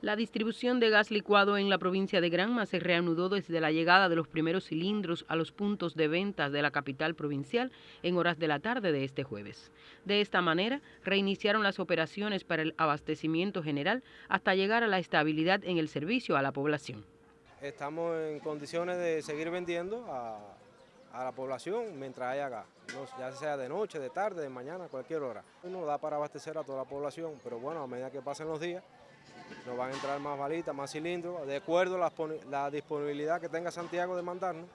La distribución de gas licuado en la provincia de Granma se reanudó desde la llegada de los primeros cilindros a los puntos de ventas de la capital provincial en horas de la tarde de este jueves. De esta manera, reiniciaron las operaciones para el abastecimiento general hasta llegar a la estabilidad en el servicio a la población. Estamos en condiciones de seguir vendiendo a, la población mientras haya gas, ya sea de noche, de tarde, de mañana, cualquier hora. Uno da para abastecer a toda la población, pero bueno, a medida que pasen los días, nos van a entrar más balitas, más cilindros, de acuerdo a la, disponibilidad que tenga Santiago de mandarnos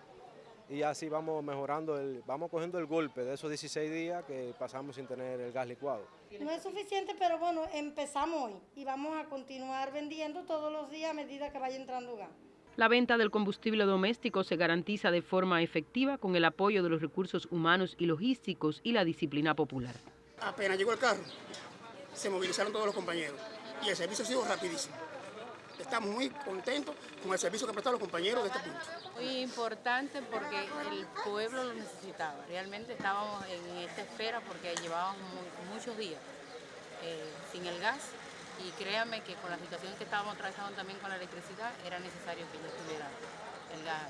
y así vamos mejorando, el, vamos cogiendo el golpe de esos 16 días que pasamos sin tener el gas licuado. No es suficiente, pero bueno, empezamos hoy y vamos a continuar vendiendo todos los días a medida que vaya entrando gas. La venta del combustible doméstico se garantiza de forma efectiva con el apoyo de los recursos humanos y logísticos y la disciplina popular. Apenas llegó el carro, se movilizaron todos los compañeros y el servicio ha sido rapidísimo. Estamos muy contentos con el servicio que prestaron los compañeros de este punto. Muy importante porque el pueblo lo necesitaba. Realmente estábamos en esta espera porque llevábamos muchos días eh, sin el gas y créanme que con la situación que estábamos atravesando también con la electricidad era necesario que ya estuviera el gas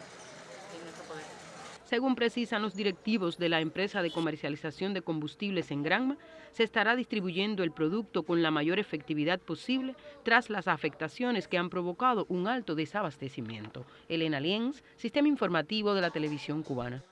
en nuestro poder. Según precisan los directivos de la empresa de comercialización de combustibles en Granma, se estará distribuyendo el producto con la mayor efectividad posible tras las afectaciones que han provocado un alto desabastecimiento. Elena Lienz, Sistema Informativo de la Televisión Cubana.